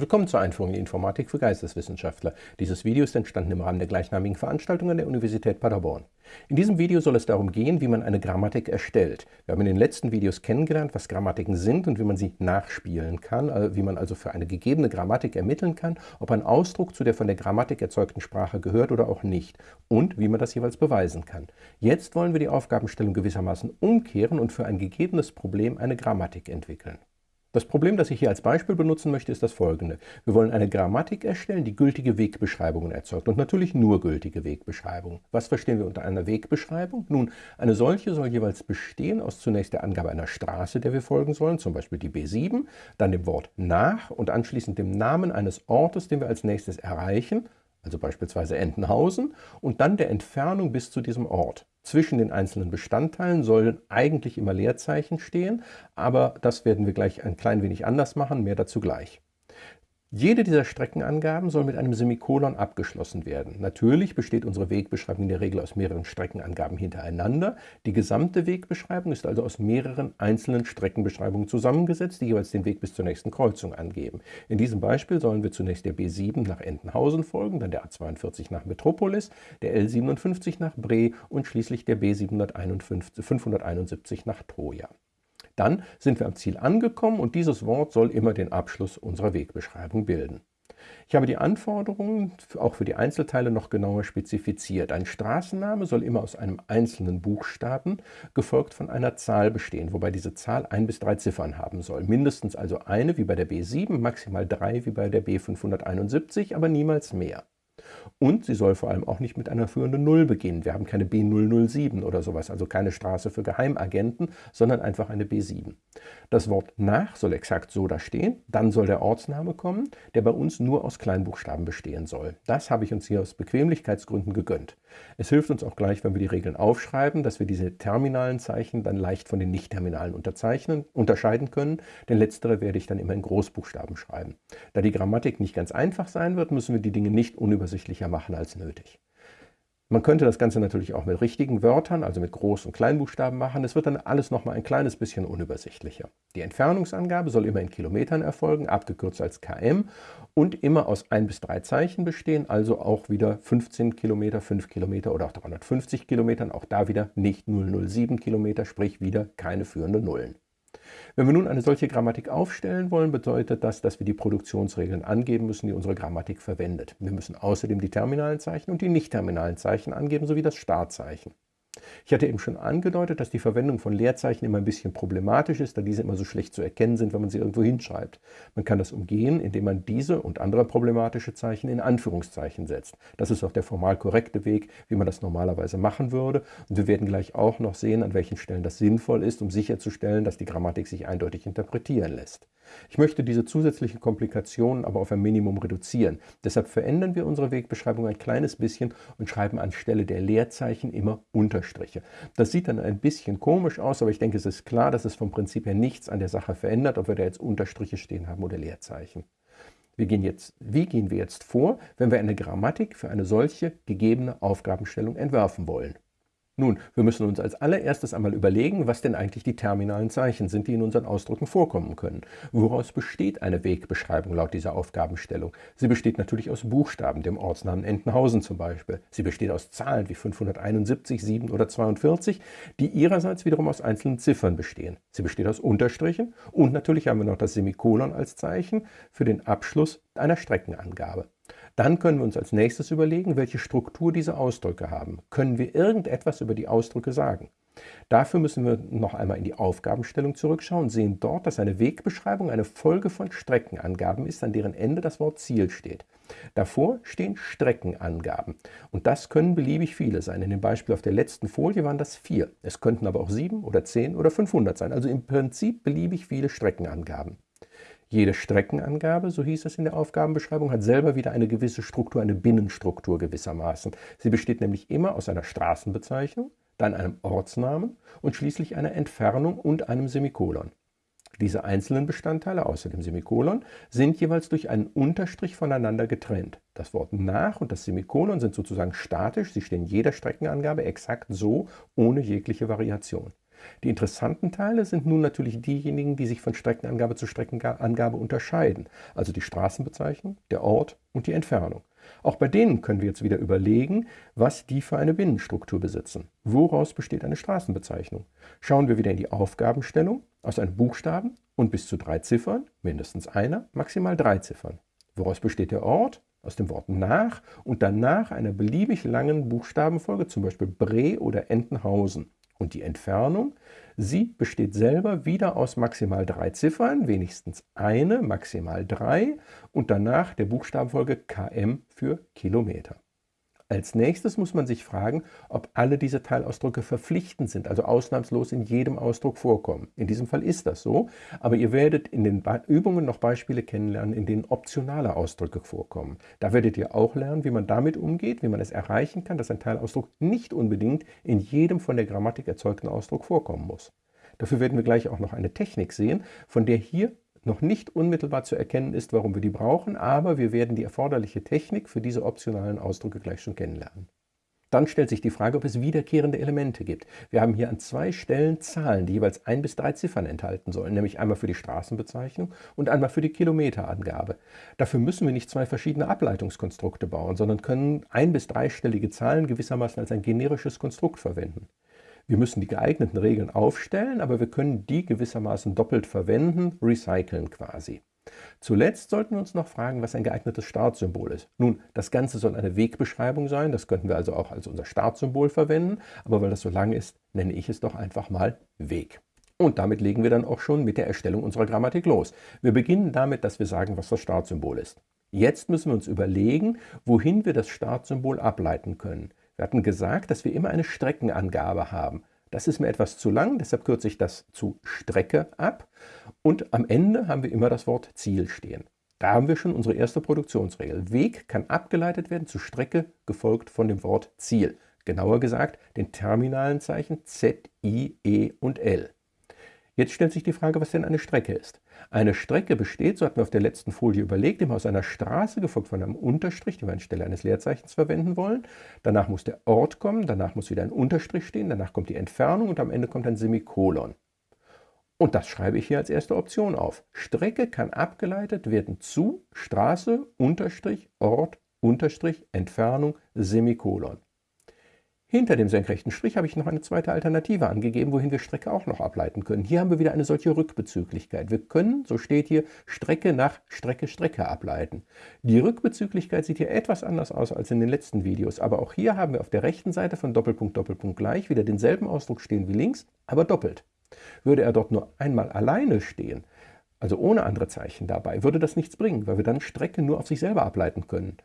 Willkommen zur Einführung in Informatik für Geisteswissenschaftler. Dieses Video ist entstanden im Rahmen der gleichnamigen Veranstaltung an der Universität Paderborn. In diesem Video soll es darum gehen, wie man eine Grammatik erstellt. Wir haben in den letzten Videos kennengelernt, was Grammatiken sind und wie man sie nachspielen kann, äh, wie man also für eine gegebene Grammatik ermitteln kann, ob ein Ausdruck zu der von der Grammatik erzeugten Sprache gehört oder auch nicht und wie man das jeweils beweisen kann. Jetzt wollen wir die Aufgabenstellung gewissermaßen umkehren und für ein gegebenes Problem eine Grammatik entwickeln. Das Problem, das ich hier als Beispiel benutzen möchte, ist das folgende. Wir wollen eine Grammatik erstellen, die gültige Wegbeschreibungen erzeugt und natürlich nur gültige Wegbeschreibungen. Was verstehen wir unter einer Wegbeschreibung? Nun, eine solche soll jeweils bestehen aus zunächst der Angabe einer Straße, der wir folgen sollen, zum Beispiel die B7, dann dem Wort nach und anschließend dem Namen eines Ortes, den wir als nächstes erreichen, also beispielsweise Entenhausen, und dann der Entfernung bis zu diesem Ort. Zwischen den einzelnen Bestandteilen sollen eigentlich immer Leerzeichen stehen, aber das werden wir gleich ein klein wenig anders machen, mehr dazu gleich. Jede dieser Streckenangaben soll mit einem Semikolon abgeschlossen werden. Natürlich besteht unsere Wegbeschreibung in der Regel aus mehreren Streckenangaben hintereinander. Die gesamte Wegbeschreibung ist also aus mehreren einzelnen Streckenbeschreibungen zusammengesetzt, die jeweils den Weg bis zur nächsten Kreuzung angeben. In diesem Beispiel sollen wir zunächst der B7 nach Entenhausen folgen, dann der A42 nach Metropolis, der L57 nach Bre und schließlich der B571 nach Troja. Dann sind wir am Ziel angekommen und dieses Wort soll immer den Abschluss unserer Wegbeschreibung bilden. Ich habe die Anforderungen auch für die Einzelteile noch genauer spezifiziert. Ein Straßenname soll immer aus einem einzelnen Buchstaben, gefolgt von einer Zahl bestehen, wobei diese Zahl ein bis drei Ziffern haben soll. Mindestens also eine wie bei der B7, maximal drei wie bei der B571, aber niemals mehr. Und sie soll vor allem auch nicht mit einer führenden Null beginnen. Wir haben keine B007 oder sowas, also keine Straße für Geheimagenten, sondern einfach eine B7. Das Wort nach soll exakt so da stehen, dann soll der Ortsname kommen, der bei uns nur aus Kleinbuchstaben bestehen soll. Das habe ich uns hier aus Bequemlichkeitsgründen gegönnt. Es hilft uns auch gleich, wenn wir die Regeln aufschreiben, dass wir diese terminalen Zeichen dann leicht von den nicht-terminalen unterscheiden können, denn letztere werde ich dann immer in Großbuchstaben schreiben. Da die Grammatik nicht ganz einfach sein wird, müssen wir die Dinge nicht unübersichtlicher machen als nötig. Man könnte das Ganze natürlich auch mit richtigen Wörtern, also mit Groß- und Kleinbuchstaben machen. Es wird dann alles nochmal ein kleines bisschen unübersichtlicher. Die Entfernungsangabe soll immer in Kilometern erfolgen, abgekürzt als km und immer aus ein bis drei Zeichen bestehen, also auch wieder 15 Kilometer, 5 Kilometer oder auch 350 Kilometern. Auch da wieder nicht 007 Kilometer, sprich wieder keine führenden Nullen. Wenn wir nun eine solche Grammatik aufstellen wollen, bedeutet das, dass wir die Produktionsregeln angeben müssen, die unsere Grammatik verwendet. Wir müssen außerdem die terminalen Zeichen und die nicht-terminalen Zeichen angeben, sowie das Startzeichen. Ich hatte eben schon angedeutet, dass die Verwendung von Leerzeichen immer ein bisschen problematisch ist, da diese immer so schlecht zu erkennen sind, wenn man sie irgendwo hinschreibt. Man kann das umgehen, indem man diese und andere problematische Zeichen in Anführungszeichen setzt. Das ist auch der formal korrekte Weg, wie man das normalerweise machen würde. Und wir werden gleich auch noch sehen, an welchen Stellen das sinnvoll ist, um sicherzustellen, dass die Grammatik sich eindeutig interpretieren lässt. Ich möchte diese zusätzlichen Komplikationen aber auf ein Minimum reduzieren. Deshalb verändern wir unsere Wegbeschreibung ein kleines bisschen und schreiben anstelle der Leerzeichen immer Unterstriche. Das sieht dann ein bisschen komisch aus, aber ich denke, es ist klar, dass es vom Prinzip her nichts an der Sache verändert, ob wir da jetzt Unterstriche stehen haben oder Leerzeichen. Wir gehen jetzt, wie gehen wir jetzt vor, wenn wir eine Grammatik für eine solche gegebene Aufgabenstellung entwerfen wollen? Nun, wir müssen uns als allererstes einmal überlegen, was denn eigentlich die terminalen Zeichen sind, die in unseren Ausdrücken vorkommen können. Woraus besteht eine Wegbeschreibung laut dieser Aufgabenstellung? Sie besteht natürlich aus Buchstaben, dem Ortsnamen Entenhausen zum Beispiel. Sie besteht aus Zahlen wie 571, 7 oder 42, die ihrerseits wiederum aus einzelnen Ziffern bestehen. Sie besteht aus Unterstrichen und natürlich haben wir noch das Semikolon als Zeichen für den Abschluss einer Streckenangabe. Dann können wir uns als nächstes überlegen, welche Struktur diese Ausdrücke haben. Können wir irgendetwas über die Ausdrücke sagen? Dafür müssen wir noch einmal in die Aufgabenstellung zurückschauen und sehen dort, dass eine Wegbeschreibung eine Folge von Streckenangaben ist, an deren Ende das Wort Ziel steht. Davor stehen Streckenangaben und das können beliebig viele sein. In dem Beispiel auf der letzten Folie waren das vier. Es könnten aber auch sieben oder zehn oder 500 sein, also im Prinzip beliebig viele Streckenangaben. Jede Streckenangabe, so hieß es in der Aufgabenbeschreibung, hat selber wieder eine gewisse Struktur, eine Binnenstruktur gewissermaßen. Sie besteht nämlich immer aus einer Straßenbezeichnung, dann einem Ortsnamen und schließlich einer Entfernung und einem Semikolon. Diese einzelnen Bestandteile außer dem Semikolon sind jeweils durch einen Unterstrich voneinander getrennt. Das Wort nach und das Semikolon sind sozusagen statisch, sie stehen jeder Streckenangabe exakt so, ohne jegliche Variation. Die interessanten Teile sind nun natürlich diejenigen, die sich von Streckenangabe zu Streckenangabe unterscheiden, also die Straßenbezeichnung, der Ort und die Entfernung. Auch bei denen können wir jetzt wieder überlegen, was die für eine Binnenstruktur besitzen. Woraus besteht eine Straßenbezeichnung? Schauen wir wieder in die Aufgabenstellung aus einem Buchstaben und bis zu drei Ziffern, mindestens einer, maximal drei Ziffern. Woraus besteht der Ort? Aus dem Wort nach und danach einer beliebig langen Buchstabenfolge, zum Beispiel Bre oder Entenhausen. Und die Entfernung, sie besteht selber wieder aus maximal drei Ziffern, wenigstens eine, maximal drei und danach der Buchstabenfolge km für Kilometer. Als nächstes muss man sich fragen, ob alle diese Teilausdrücke verpflichtend sind, also ausnahmslos in jedem Ausdruck vorkommen. In diesem Fall ist das so, aber ihr werdet in den Übungen noch Beispiele kennenlernen, in denen optionale Ausdrücke vorkommen. Da werdet ihr auch lernen, wie man damit umgeht, wie man es erreichen kann, dass ein Teilausdruck nicht unbedingt in jedem von der Grammatik erzeugten Ausdruck vorkommen muss. Dafür werden wir gleich auch noch eine Technik sehen, von der hier noch nicht unmittelbar zu erkennen ist, warum wir die brauchen, aber wir werden die erforderliche Technik für diese optionalen Ausdrücke gleich schon kennenlernen. Dann stellt sich die Frage, ob es wiederkehrende Elemente gibt. Wir haben hier an zwei Stellen Zahlen, die jeweils ein bis drei Ziffern enthalten sollen, nämlich einmal für die Straßenbezeichnung und einmal für die Kilometerangabe. Dafür müssen wir nicht zwei verschiedene Ableitungskonstrukte bauen, sondern können ein- bis dreistellige Zahlen gewissermaßen als ein generisches Konstrukt verwenden. Wir müssen die geeigneten Regeln aufstellen, aber wir können die gewissermaßen doppelt verwenden, recyceln quasi. Zuletzt sollten wir uns noch fragen, was ein geeignetes Startsymbol ist. Nun, das Ganze soll eine Wegbeschreibung sein, das könnten wir also auch als unser Startsymbol verwenden, aber weil das so lang ist, nenne ich es doch einfach mal Weg. Und damit legen wir dann auch schon mit der Erstellung unserer Grammatik los. Wir beginnen damit, dass wir sagen, was das Startsymbol ist. Jetzt müssen wir uns überlegen, wohin wir das Startsymbol ableiten können. Wir hatten gesagt, dass wir immer eine Streckenangabe haben. Das ist mir etwas zu lang, deshalb kürze ich das zu Strecke ab. Und am Ende haben wir immer das Wort Ziel stehen. Da haben wir schon unsere erste Produktionsregel. Weg kann abgeleitet werden zu Strecke, gefolgt von dem Wort Ziel. Genauer gesagt, den terminalen Zeichen Z, I, E und L. Jetzt stellt sich die Frage, was denn eine Strecke ist. Eine Strecke besteht, so hatten wir auf der letzten Folie überlegt, immer aus einer Straße, gefolgt von einem Unterstrich, den wir anstelle eines Leerzeichens verwenden wollen. Danach muss der Ort kommen, danach muss wieder ein Unterstrich stehen, danach kommt die Entfernung und am Ende kommt ein Semikolon. Und das schreibe ich hier als erste Option auf. Strecke kann abgeleitet werden zu Straße, Unterstrich, Ort, Unterstrich, Entfernung, Semikolon. Hinter dem senkrechten Strich habe ich noch eine zweite Alternative angegeben, wohin wir Strecke auch noch ableiten können. Hier haben wir wieder eine solche Rückbezüglichkeit. Wir können, so steht hier, Strecke nach Strecke Strecke ableiten. Die Rückbezüglichkeit sieht hier etwas anders aus als in den letzten Videos, aber auch hier haben wir auf der rechten Seite von Doppelpunkt Doppelpunkt gleich wieder denselben Ausdruck stehen wie links, aber doppelt. Würde er dort nur einmal alleine stehen, also ohne andere Zeichen dabei, würde das nichts bringen, weil wir dann Strecke nur auf sich selber ableiten können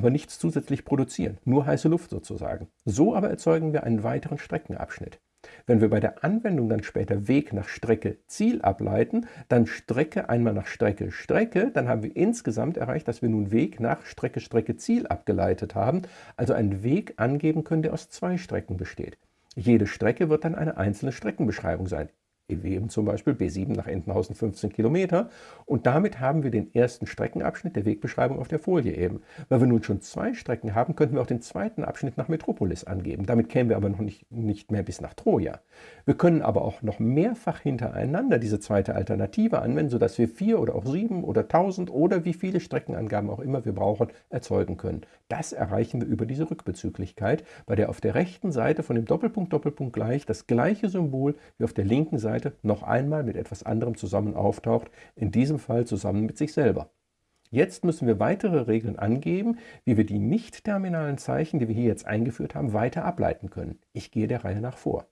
aber nichts zusätzlich produzieren, nur heiße Luft sozusagen. So aber erzeugen wir einen weiteren Streckenabschnitt. Wenn wir bei der Anwendung dann später Weg nach Strecke Ziel ableiten, dann Strecke einmal nach Strecke Strecke, dann haben wir insgesamt erreicht, dass wir nun Weg nach Strecke Strecke Ziel abgeleitet haben, also einen Weg angeben können, der aus zwei Strecken besteht. Jede Strecke wird dann eine einzelne Streckenbeschreibung sein wie eben zum Beispiel B7 nach Entenhausen 15 Kilometer. Und damit haben wir den ersten Streckenabschnitt der Wegbeschreibung auf der Folie eben. Weil wir nun schon zwei Strecken haben, könnten wir auch den zweiten Abschnitt nach Metropolis angeben. Damit kämen wir aber noch nicht, nicht mehr bis nach Troja. Wir können aber auch noch mehrfach hintereinander diese zweite Alternative anwenden, sodass wir vier oder auch sieben oder tausend oder wie viele Streckenangaben auch immer wir brauchen, erzeugen können. Das erreichen wir über diese Rückbezüglichkeit, bei der auf der rechten Seite von dem Doppelpunkt Doppelpunkt gleich das gleiche Symbol wie auf der linken Seite noch einmal mit etwas anderem zusammen auftaucht, in diesem Fall zusammen mit sich selber. Jetzt müssen wir weitere Regeln angeben, wie wir die nicht-terminalen Zeichen, die wir hier jetzt eingeführt haben, weiter ableiten können. Ich gehe der Reihe nach vor.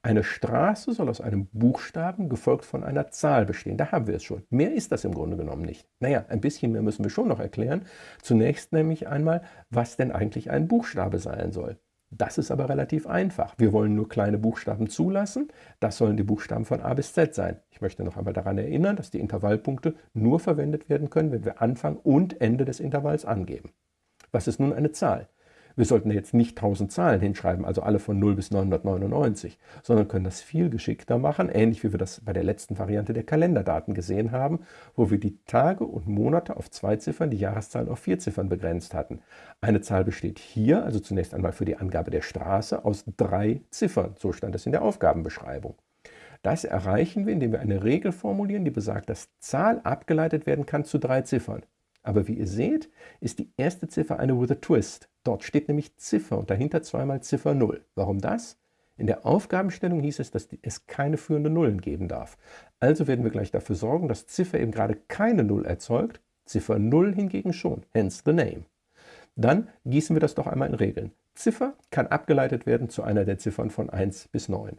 Eine Straße soll aus einem Buchstaben gefolgt von einer Zahl bestehen. Da haben wir es schon. Mehr ist das im Grunde genommen nicht. Naja, ein bisschen mehr müssen wir schon noch erklären. Zunächst nämlich einmal, was denn eigentlich ein Buchstabe sein soll. Das ist aber relativ einfach. Wir wollen nur kleine Buchstaben zulassen. Das sollen die Buchstaben von A bis Z sein. Ich möchte noch einmal daran erinnern, dass die Intervallpunkte nur verwendet werden können, wenn wir Anfang und Ende des Intervalls angeben. Was ist nun eine Zahl? Wir sollten jetzt nicht 1000 Zahlen hinschreiben, also alle von 0 bis 999, sondern können das viel geschickter machen, ähnlich wie wir das bei der letzten Variante der Kalenderdaten gesehen haben, wo wir die Tage und Monate auf zwei Ziffern, die Jahreszahlen auf vier Ziffern begrenzt hatten. Eine Zahl besteht hier, also zunächst einmal für die Angabe der Straße, aus drei Ziffern. So stand es in der Aufgabenbeschreibung. Das erreichen wir, indem wir eine Regel formulieren, die besagt, dass Zahl abgeleitet werden kann zu drei Ziffern. Aber wie ihr seht, ist die erste Ziffer eine with a twist. Dort steht nämlich Ziffer und dahinter zweimal Ziffer 0. Warum das? In der Aufgabenstellung hieß es, dass es keine führenden Nullen geben darf. Also werden wir gleich dafür sorgen, dass Ziffer eben gerade keine Null erzeugt, Ziffer 0 hingegen schon, hence the name. Dann gießen wir das doch einmal in Regeln. Ziffer kann abgeleitet werden zu einer der Ziffern von 1 bis 9.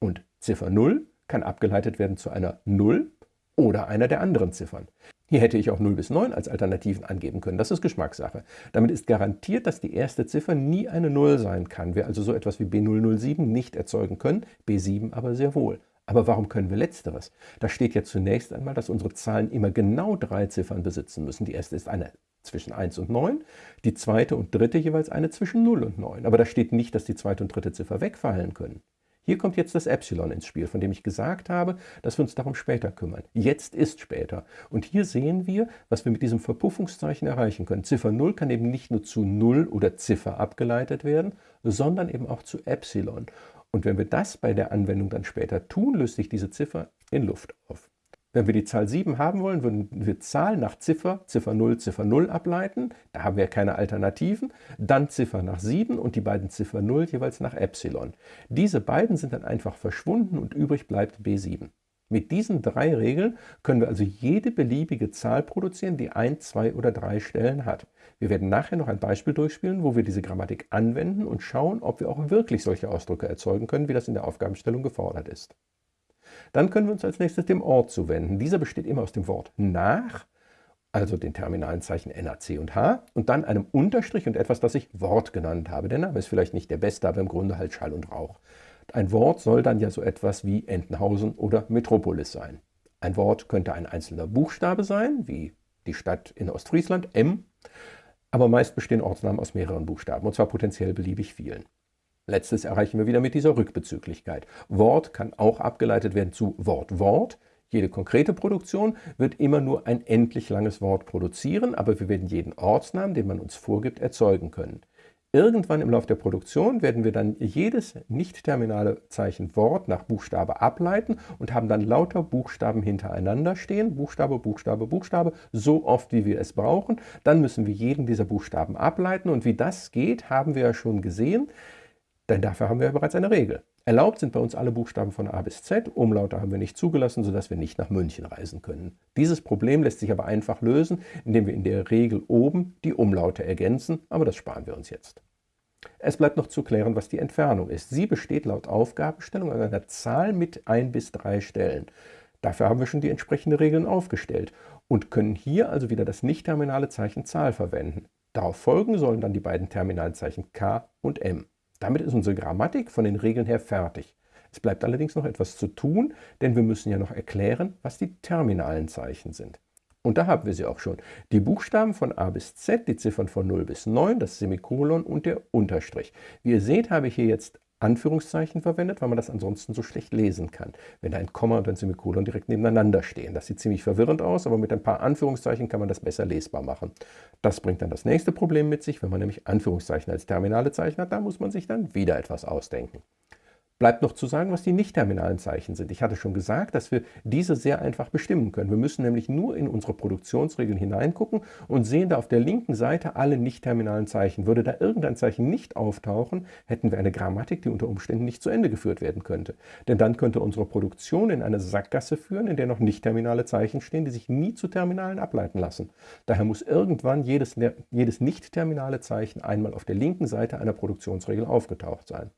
Und Ziffer 0 kann abgeleitet werden zu einer 0 oder einer der anderen Ziffern. Hier hätte ich auch 0 bis 9 als Alternativen angeben können. Das ist Geschmackssache. Damit ist garantiert, dass die erste Ziffer nie eine 0 sein kann. Wir also so etwas wie B007 nicht erzeugen können, B7 aber sehr wohl. Aber warum können wir letzteres? Da steht ja zunächst einmal, dass unsere Zahlen immer genau drei Ziffern besitzen müssen. Die erste ist eine zwischen 1 und 9, die zweite und dritte jeweils eine zwischen 0 und 9. Aber da steht nicht, dass die zweite und dritte Ziffer wegfallen können. Hier kommt jetzt das Epsilon ins Spiel, von dem ich gesagt habe, dass wir uns darum später kümmern. Jetzt ist später. Und hier sehen wir, was wir mit diesem Verpuffungszeichen erreichen können. Ziffer 0 kann eben nicht nur zu 0 oder Ziffer abgeleitet werden, sondern eben auch zu Epsilon. Und wenn wir das bei der Anwendung dann später tun, löst sich diese Ziffer in Luft auf. Wenn wir die Zahl 7 haben wollen, würden wir Zahl nach Ziffer, Ziffer 0, Ziffer 0 ableiten. Da haben wir keine Alternativen. Dann Ziffer nach 7 und die beiden Ziffer 0 jeweils nach Epsilon. Diese beiden sind dann einfach verschwunden und übrig bleibt B7. Mit diesen drei Regeln können wir also jede beliebige Zahl produzieren, die ein, zwei oder drei Stellen hat. Wir werden nachher noch ein Beispiel durchspielen, wo wir diese Grammatik anwenden und schauen, ob wir auch wirklich solche Ausdrücke erzeugen können, wie das in der Aufgabenstellung gefordert ist. Dann können wir uns als nächstes dem Ort zuwenden. Dieser besteht immer aus dem Wort nach, also den terminalen Zeichen NAC und H, und dann einem Unterstrich und etwas, das ich Wort genannt habe. Der Name ist vielleicht nicht der beste, aber im Grunde halt Schall und Rauch. Ein Wort soll dann ja so etwas wie Entenhausen oder Metropolis sein. Ein Wort könnte ein einzelner Buchstabe sein, wie die Stadt in Ostfriesland, M, aber meist bestehen Ortsnamen aus mehreren Buchstaben, und zwar potenziell beliebig vielen. Letztes erreichen wir wieder mit dieser Rückbezüglichkeit. Wort kann auch abgeleitet werden zu Wort-Wort. Jede konkrete Produktion wird immer nur ein endlich langes Wort produzieren, aber wir werden jeden Ortsnamen, den man uns vorgibt, erzeugen können. Irgendwann im Laufe der Produktion werden wir dann jedes nicht-terminale Zeichen Wort nach Buchstabe ableiten und haben dann lauter Buchstaben hintereinander stehen, Buchstabe, Buchstabe, Buchstabe, so oft wie wir es brauchen. Dann müssen wir jeden dieser Buchstaben ableiten und wie das geht, haben wir ja schon gesehen. Denn dafür haben wir ja bereits eine Regel. Erlaubt sind bei uns alle Buchstaben von A bis Z, Umlaute haben wir nicht zugelassen, sodass wir nicht nach München reisen können. Dieses Problem lässt sich aber einfach lösen, indem wir in der Regel oben die Umlaute ergänzen, aber das sparen wir uns jetzt. Es bleibt noch zu klären, was die Entfernung ist. Sie besteht laut Aufgabenstellung aus einer Zahl mit ein bis drei Stellen. Dafür haben wir schon die entsprechenden Regeln aufgestellt und können hier also wieder das nicht-terminale Zeichen Zahl verwenden. Darauf folgen sollen dann die beiden terminalen Zeichen K und M. Damit ist unsere Grammatik von den Regeln her fertig. Es bleibt allerdings noch etwas zu tun, denn wir müssen ja noch erklären, was die terminalen Zeichen sind. Und da haben wir sie auch schon. Die Buchstaben von A bis Z, die Ziffern von 0 bis 9, das Semikolon und der Unterstrich. Wie ihr seht, habe ich hier jetzt Anführungszeichen verwendet, weil man das ansonsten so schlecht lesen kann, wenn ein Komma und ein Semikolon direkt nebeneinander stehen. Das sieht ziemlich verwirrend aus, aber mit ein paar Anführungszeichen kann man das besser lesbar machen. Das bringt dann das nächste Problem mit sich, wenn man nämlich Anführungszeichen als terminale Zeichen hat, da muss man sich dann wieder etwas ausdenken. Bleibt noch zu sagen, was die nicht-terminalen Zeichen sind. Ich hatte schon gesagt, dass wir diese sehr einfach bestimmen können. Wir müssen nämlich nur in unsere Produktionsregeln hineingucken und sehen da auf der linken Seite alle nicht-terminalen Zeichen. Würde da irgendein Zeichen nicht auftauchen, hätten wir eine Grammatik, die unter Umständen nicht zu Ende geführt werden könnte. Denn dann könnte unsere Produktion in eine Sackgasse führen, in der noch nicht-terminale Zeichen stehen, die sich nie zu Terminalen ableiten lassen. Daher muss irgendwann jedes, jedes nicht-terminale Zeichen einmal auf der linken Seite einer Produktionsregel aufgetaucht sein.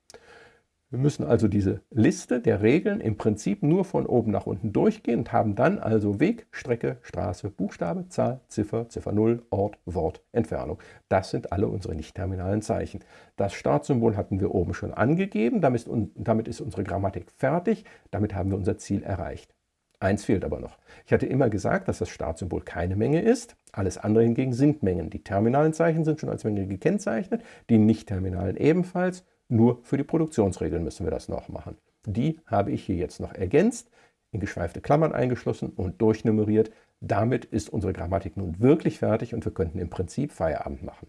Wir müssen also diese Liste der Regeln im Prinzip nur von oben nach unten durchgehen und haben dann also Weg, Strecke, Straße, Buchstabe, Zahl, Ziffer, Ziffer 0, Ort, Wort, Entfernung. Das sind alle unsere nicht-terminalen Zeichen. Das Startsymbol hatten wir oben schon angegeben, damit ist unsere Grammatik fertig, damit haben wir unser Ziel erreicht. Eins fehlt aber noch. Ich hatte immer gesagt, dass das Startsymbol keine Menge ist, Alles andere hingegen sind Mengen. Die terminalen Zeichen sind schon als Menge gekennzeichnet, die nicht-terminalen ebenfalls. Nur für die Produktionsregeln müssen wir das noch machen. Die habe ich hier jetzt noch ergänzt, in geschweifte Klammern eingeschlossen und durchnummeriert. Damit ist unsere Grammatik nun wirklich fertig und wir könnten im Prinzip Feierabend machen.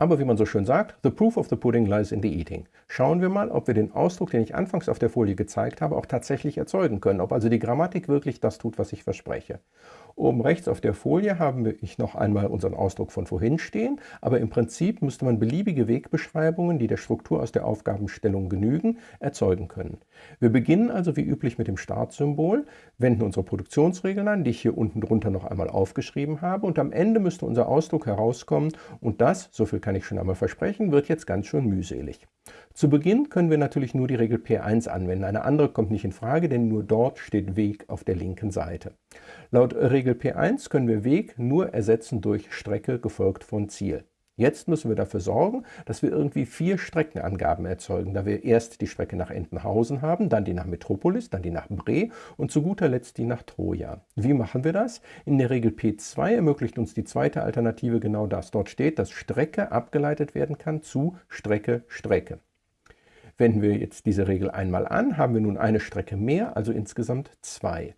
Aber wie man so schön sagt, the proof of the pudding lies in the eating. Schauen wir mal, ob wir den Ausdruck, den ich anfangs auf der Folie gezeigt habe, auch tatsächlich erzeugen können. Ob also die Grammatik wirklich das tut, was ich verspreche. Oben rechts auf der Folie haben wir noch einmal unseren Ausdruck von vorhin stehen, aber im Prinzip müsste man beliebige Wegbeschreibungen, die der Struktur aus der Aufgabenstellung genügen, erzeugen können. Wir beginnen also wie üblich mit dem Startsymbol, wenden unsere Produktionsregeln an, die ich hier unten drunter noch einmal aufgeschrieben habe und am Ende müsste unser Ausdruck herauskommen und das, so viel kann ich schon einmal versprechen, wird jetzt ganz schön mühselig. Zu Beginn können wir natürlich nur die Regel P1 anwenden. Eine andere kommt nicht in Frage, denn nur dort steht Weg auf der linken Seite. Laut Regel P1 können wir Weg nur ersetzen durch Strecke gefolgt von Ziel. Jetzt müssen wir dafür sorgen, dass wir irgendwie vier Streckenangaben erzeugen, da wir erst die Strecke nach Entenhausen haben, dann die nach Metropolis, dann die nach Bre und zu guter Letzt die nach Troja. Wie machen wir das? In der Regel P2 ermöglicht uns die zweite Alternative genau das. Dort steht, dass Strecke abgeleitet werden kann zu Strecke, Strecke. Wenden wir jetzt diese Regel einmal an, haben wir nun eine Strecke mehr, also insgesamt zwei.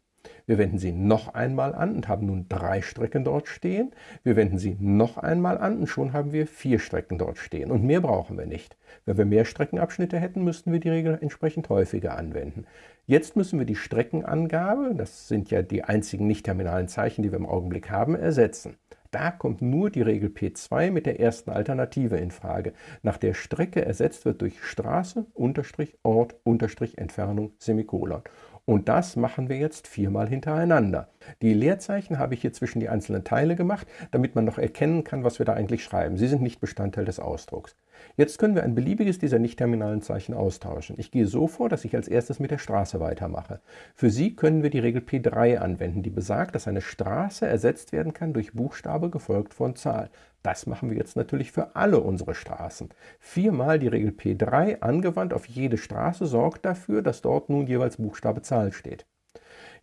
Wir wenden sie noch einmal an und haben nun drei Strecken dort stehen. Wir wenden sie noch einmal an und schon haben wir vier Strecken dort stehen. Und mehr brauchen wir nicht. Wenn wir mehr Streckenabschnitte hätten, müssten wir die Regel entsprechend häufiger anwenden. Jetzt müssen wir die Streckenangabe, das sind ja die einzigen nicht-terminalen Zeichen, die wir im Augenblick haben, ersetzen. Da kommt nur die Regel P2 mit der ersten Alternative in Frage, nach der Strecke ersetzt wird durch Straße, Unterstrich, Ort, Unterstrich, Entfernung, Semikolon. Und das machen wir jetzt viermal hintereinander. Die Leerzeichen habe ich hier zwischen die einzelnen Teile gemacht, damit man noch erkennen kann, was wir da eigentlich schreiben. Sie sind nicht Bestandteil des Ausdrucks. Jetzt können wir ein beliebiges dieser nicht-terminalen Zeichen austauschen. Ich gehe so vor, dass ich als erstes mit der Straße weitermache. Für sie können wir die Regel P3 anwenden, die besagt, dass eine Straße ersetzt werden kann durch Buchstabe gefolgt von Zahl. Das machen wir jetzt natürlich für alle unsere Straßen. Viermal die Regel P3 angewandt auf jede Straße sorgt dafür, dass dort nun jeweils Buchstabe Zahl steht.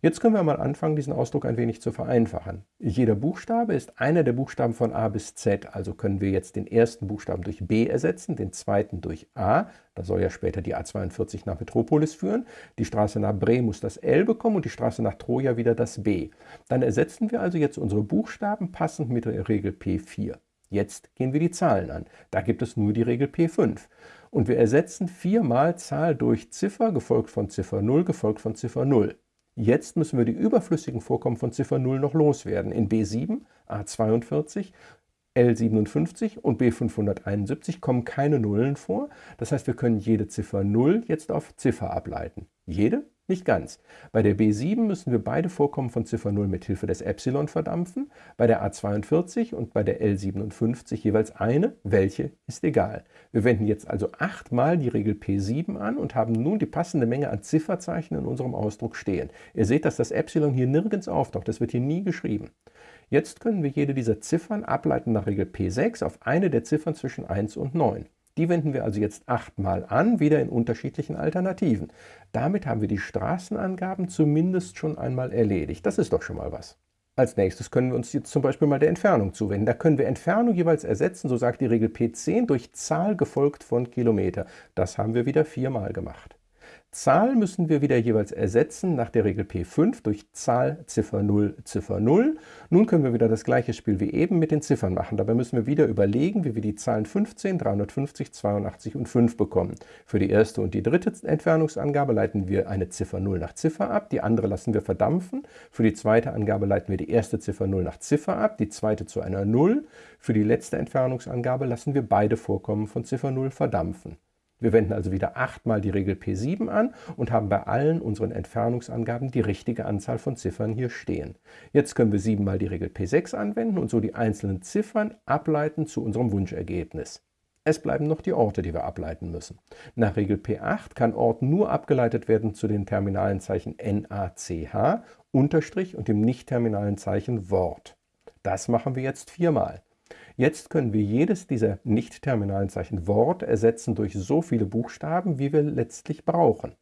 Jetzt können wir mal anfangen, diesen Ausdruck ein wenig zu vereinfachen. Jeder Buchstabe ist einer der Buchstaben von A bis Z, also können wir jetzt den ersten Buchstaben durch B ersetzen, den zweiten durch A, da soll ja später die A42 nach Metropolis führen, die Straße nach Bre muss das L bekommen und die Straße nach Troja wieder das B. Dann ersetzen wir also jetzt unsere Buchstaben passend mit der Regel P4. Jetzt gehen wir die Zahlen an. Da gibt es nur die Regel P5. Und wir ersetzen viermal Zahl durch Ziffer, gefolgt von Ziffer 0, gefolgt von Ziffer 0. Jetzt müssen wir die überflüssigen Vorkommen von Ziffer 0 noch loswerden. In B7, A42, L57 und B571 kommen keine Nullen vor. Das heißt, wir können jede Ziffer 0 jetzt auf Ziffer ableiten. Jede? Nicht ganz. Bei der B7 müssen wir beide Vorkommen von Ziffer 0 mit Hilfe des Epsilon verdampfen, bei der A42 und bei der L57 jeweils eine, welche ist egal. Wir wenden jetzt also achtmal die Regel P7 an und haben nun die passende Menge an Zifferzeichen in unserem Ausdruck stehen. Ihr seht, dass das Epsilon hier nirgends auftaucht, das wird hier nie geschrieben. Jetzt können wir jede dieser Ziffern ableiten nach Regel P6 auf eine der Ziffern zwischen 1 und 9. Die wenden wir also jetzt achtmal an, wieder in unterschiedlichen Alternativen. Damit haben wir die Straßenangaben zumindest schon einmal erledigt. Das ist doch schon mal was. Als nächstes können wir uns jetzt zum Beispiel mal der Entfernung zuwenden. Da können wir Entfernung jeweils ersetzen, so sagt die Regel P10, durch Zahl gefolgt von Kilometer. Das haben wir wieder viermal gemacht. Zahl müssen wir wieder jeweils ersetzen nach der Regel P5 durch Zahl Ziffer 0 Ziffer 0. Nun können wir wieder das gleiche Spiel wie eben mit den Ziffern machen. Dabei müssen wir wieder überlegen, wie wir die Zahlen 15, 350, 82 und 5 bekommen. Für die erste und die dritte Entfernungsangabe leiten wir eine Ziffer 0 nach Ziffer ab, die andere lassen wir verdampfen. Für die zweite Angabe leiten wir die erste Ziffer 0 nach Ziffer ab, die zweite zu einer 0. Für die letzte Entfernungsangabe lassen wir beide Vorkommen von Ziffer 0 verdampfen. Wir wenden also wieder achtmal die Regel P7 an und haben bei allen unseren Entfernungsangaben die richtige Anzahl von Ziffern hier stehen. Jetzt können wir siebenmal die Regel P6 anwenden und so die einzelnen Ziffern ableiten zu unserem Wunschergebnis. Es bleiben noch die Orte, die wir ableiten müssen. Nach Regel P8 kann Ort nur abgeleitet werden zu den terminalen Zeichen NACH, Unterstrich und dem nicht-terminalen Zeichen Wort. Das machen wir jetzt viermal. Jetzt können wir jedes dieser nicht-terminalen Zeichen Wort ersetzen durch so viele Buchstaben, wie wir letztlich brauchen.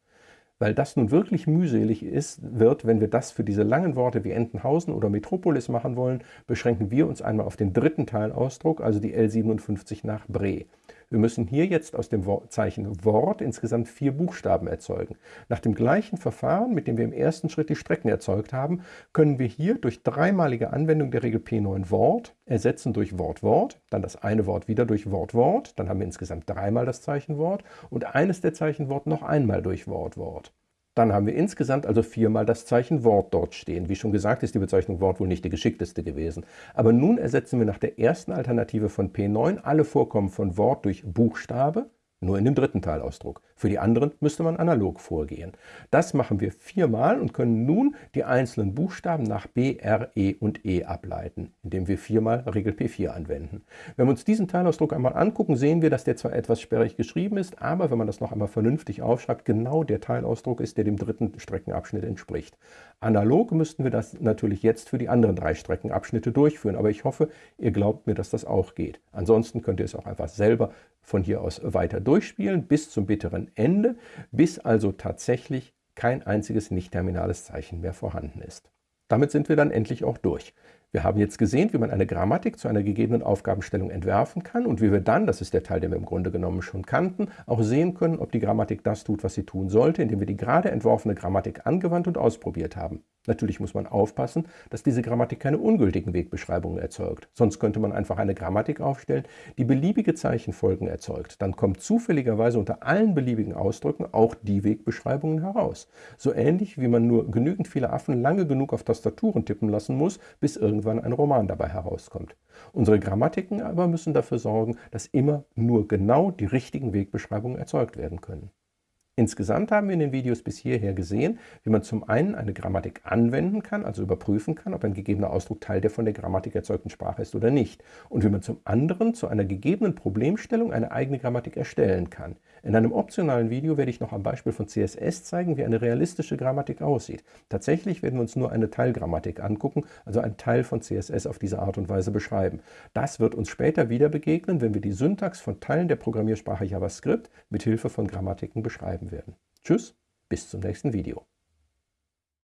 Weil das nun wirklich mühselig ist, wird, wenn wir das für diese langen Worte wie Entenhausen oder Metropolis machen wollen, beschränken wir uns einmal auf den dritten Teilausdruck, also die L57 nach Bre. Wir müssen hier jetzt aus dem Zeichen Wort insgesamt vier Buchstaben erzeugen. Nach dem gleichen Verfahren, mit dem wir im ersten Schritt die Strecken erzeugt haben, können wir hier durch dreimalige Anwendung der Regel P9 Wort ersetzen durch Wort Wort, dann das eine Wort wieder durch Wort Wort, dann haben wir insgesamt dreimal das Zeichen Wort und eines der Zeichen Wort noch einmal durch Wort Wort. Dann haben wir insgesamt also viermal das Zeichen Wort dort stehen. Wie schon gesagt, ist die Bezeichnung Wort wohl nicht die geschickteste gewesen. Aber nun ersetzen wir nach der ersten Alternative von P9 alle Vorkommen von Wort durch Buchstabe nur in dem dritten Teilausdruck. Für die anderen müsste man analog vorgehen. Das machen wir viermal und können nun die einzelnen Buchstaben nach B, R, E und E ableiten, indem wir viermal Regel P4 anwenden. Wenn wir uns diesen Teilausdruck einmal angucken, sehen wir, dass der zwar etwas sperrig geschrieben ist, aber wenn man das noch einmal vernünftig aufschreibt, genau der Teilausdruck ist, der dem dritten Streckenabschnitt entspricht. Analog müssten wir das natürlich jetzt für die anderen drei Streckenabschnitte durchführen, aber ich hoffe, ihr glaubt mir, dass das auch geht. Ansonsten könnt ihr es auch einfach selber von hier aus weiter durchspielen bis zum bitteren Ende, bis also tatsächlich kein einziges nicht-terminales Zeichen mehr vorhanden ist. Damit sind wir dann endlich auch durch. Wir haben jetzt gesehen, wie man eine Grammatik zu einer gegebenen Aufgabenstellung entwerfen kann und wie wir dann, das ist der Teil, den wir im Grunde genommen schon kannten, auch sehen können, ob die Grammatik das tut, was sie tun sollte, indem wir die gerade entworfene Grammatik angewandt und ausprobiert haben. Natürlich muss man aufpassen, dass diese Grammatik keine ungültigen Wegbeschreibungen erzeugt. Sonst könnte man einfach eine Grammatik aufstellen, die beliebige Zeichenfolgen erzeugt. Dann kommt zufälligerweise unter allen beliebigen Ausdrücken auch die Wegbeschreibungen heraus. So ähnlich wie man nur genügend viele Affen lange genug auf Tastaturen tippen lassen muss, bis irgendwann ein Roman dabei herauskommt. Unsere Grammatiken aber müssen dafür sorgen, dass immer nur genau die richtigen Wegbeschreibungen erzeugt werden können. Insgesamt haben wir in den Videos bis hierher gesehen, wie man zum einen eine Grammatik anwenden kann, also überprüfen kann, ob ein gegebener Ausdruck Teil der von der Grammatik erzeugten Sprache ist oder nicht, und wie man zum anderen zu einer gegebenen Problemstellung eine eigene Grammatik erstellen kann. In einem optionalen Video werde ich noch am Beispiel von CSS zeigen, wie eine realistische Grammatik aussieht. Tatsächlich werden wir uns nur eine Teilgrammatik angucken, also einen Teil von CSS auf diese Art und Weise beschreiben. Das wird uns später wieder begegnen, wenn wir die Syntax von Teilen der Programmiersprache JavaScript mit Hilfe von Grammatiken beschreiben werden. Tschüss, bis zum nächsten Video.